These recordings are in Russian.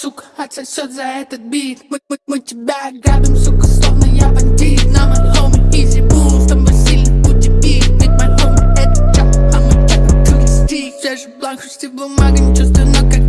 сука, отсосет за этот бит. Мы, мы, мы тебя грабим, сука, словно я бандит. Нам от homie easy boom, там Василий Пути бит Ведь мой homie это чап, а мы чап, круги стих Свежий бланк, шести бумага, не чувствую, но как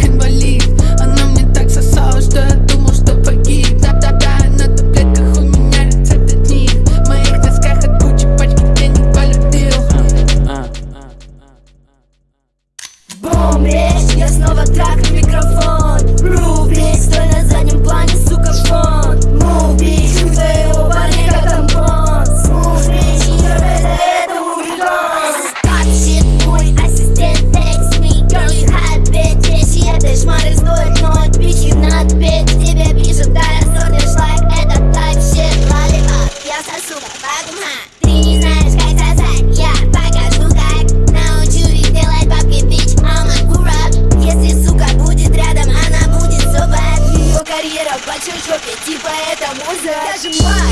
карьера в большой жопе, типа это муза Даже мать